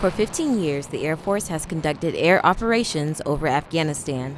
For 15 years, the Air Force has conducted air operations over Afghanistan.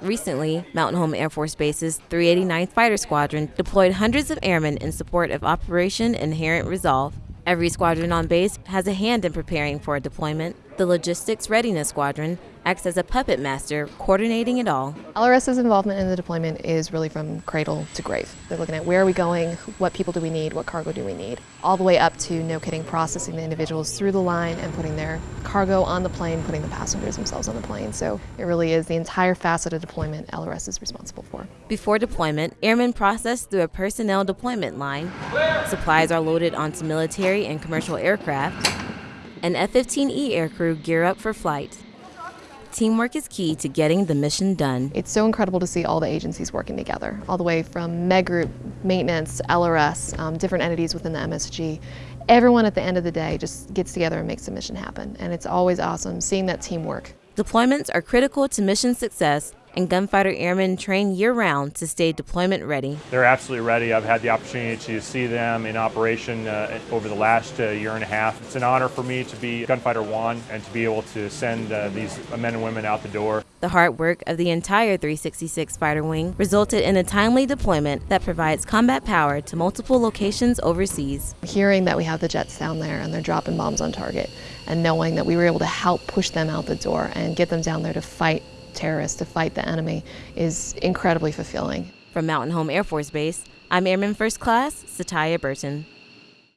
Recently, Mountain Home Air Force Base's 389th Fighter Squadron deployed hundreds of airmen in support of Operation Inherent Resolve. Every squadron on base has a hand in preparing for a deployment. The Logistics Readiness Squadron acts as a puppet master, coordinating it all. LRS's involvement in the deployment is really from cradle to grave. They're looking at where are we going, what people do we need, what cargo do we need, all the way up to no kidding processing the individuals through the line and putting their cargo on the plane, putting the passengers themselves on the plane. So it really is the entire facet of deployment LRS is responsible for. Before deployment, airmen process through a personnel deployment line. Supplies are loaded onto military and commercial aircraft. An F-15E aircrew gear up for flight. Teamwork is key to getting the mission done. It's so incredible to see all the agencies working together, all the way from Med Group, maintenance, LRS, um, different entities within the MSG. Everyone at the end of the day just gets together and makes the mission happen, and it's always awesome seeing that teamwork. Deployments are critical to mission success and gunfighter airmen train year round to stay deployment ready. They're absolutely ready. I've had the opportunity to see them in operation uh, over the last uh, year and a half. It's an honor for me to be Gunfighter 1 and to be able to send uh, these men and women out the door. The hard work of the entire 366 Fighter Wing resulted in a timely deployment that provides combat power to multiple locations overseas. Hearing that we have the jets down there and they're dropping bombs on target and knowing that we were able to help push them out the door and get them down there to fight terrorists, to fight the enemy, is incredibly fulfilling. From Mountain Home Air Force Base, I'm Airman First Class Satya Burton.